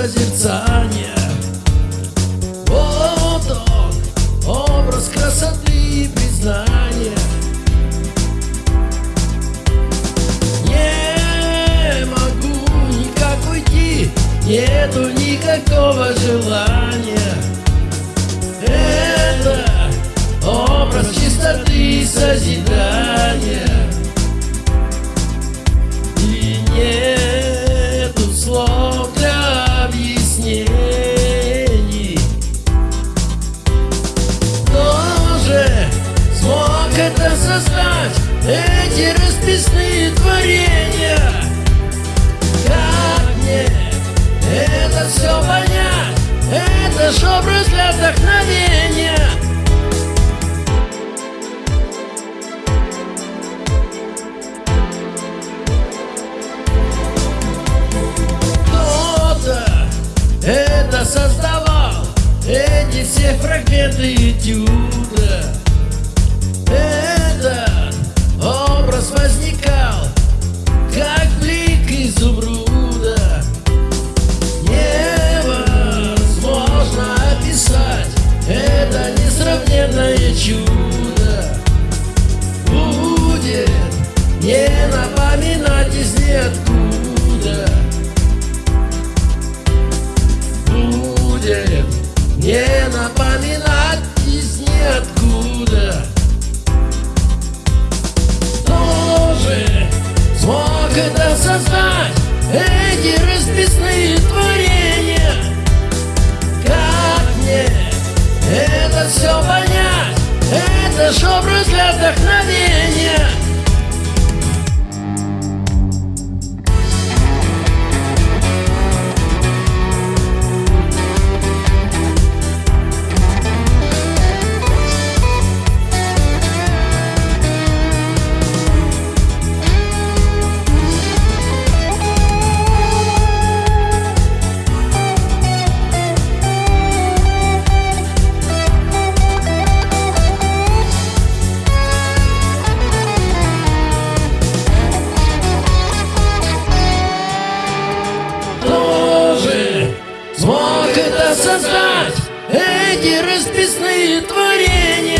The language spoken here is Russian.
созерцания Вот он, образ красоты и признания. Не могу никак уйти, нету никакого желания. Это образ чистоты и созидания эти расписные творения? Как мне это все понять? Это ж образ для вдохновения Кто-то это создавал Эти все фрагменты этюда не напоминать из ниоткуда. Будет. Не напоминать из ниоткуда. Кто же смог это создать Эти расписные творения. Как мне это все понять? Это ж образ для вдохновения смог это создать Эти расписные творения